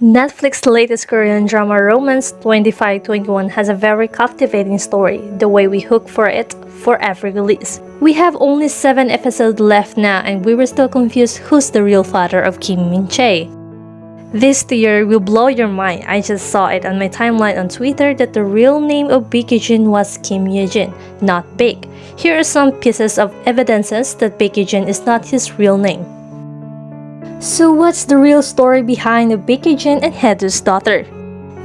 Netflix's latest Korean drama Romance 2521 has a very captivating story, the way we hook for it for every release. We have only 7 episodes left now and we were still confused who's the real father of Kim Min Chae. This theory will blow your mind. I just saw it on my timeline on Twitter that the real name of Baekhyun was Kim Ye-jin, not Big. Here are some pieces of evidences that Baekhyun is not his real name. So what's the real story behind Baekhyun and Hee-do's daughter?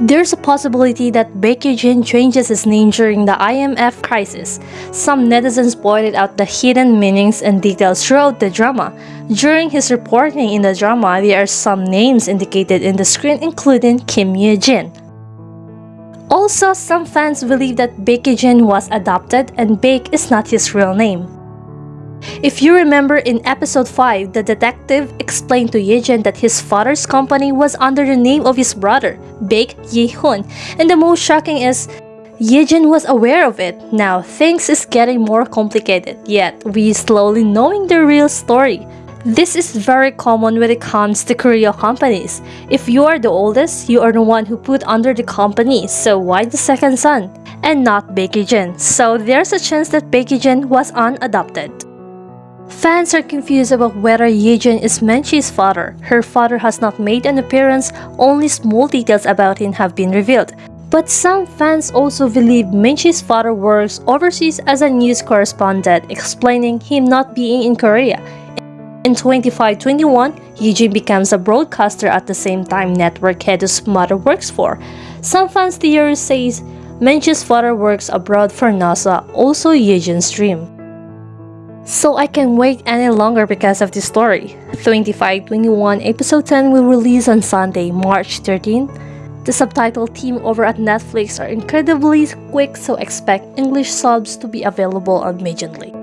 There's a possibility that Baekhyun changes his name during the IMF crisis. Some netizens pointed out the hidden meanings and details throughout the drama. During his reporting in the drama, there are some names indicated in the screen including Kim Ye-jin. Also, some fans believe that Baekhyun was adopted and Baek is not his real name. If you remember in episode 5, the detective explained to Yejin that his father's company was under the name of his brother, Baek Yi-hyun, and the most shocking is Yejin was aware of it. Now, things is getting more complicated, yet we slowly knowing the real story. This is very common when it comes to Korea companies. If you are the oldest, you are the one who put under the company, so why the second son? And not Baekhyun. So there's a chance that Baekhyun was unadopted. Fans are confused about whether Yejin is Min Chae's father. Her father has not made an appearance, only small details about him have been revealed. But some fans also believe Min Chae's father works overseas as a news correspondent, explaining him not being in Korea. In 2521, Yejin becomes a broadcaster at the same time network Hee-do's mother works for. Some fans theory says Min Chae's father works abroad for NASA, also Yejin's dream. So I can't wait any longer because of this story. 2521 episode 10 will release on Sunday, March 13. The subtitle team over at Netflix are incredibly quick so expect English subs to be available immediately.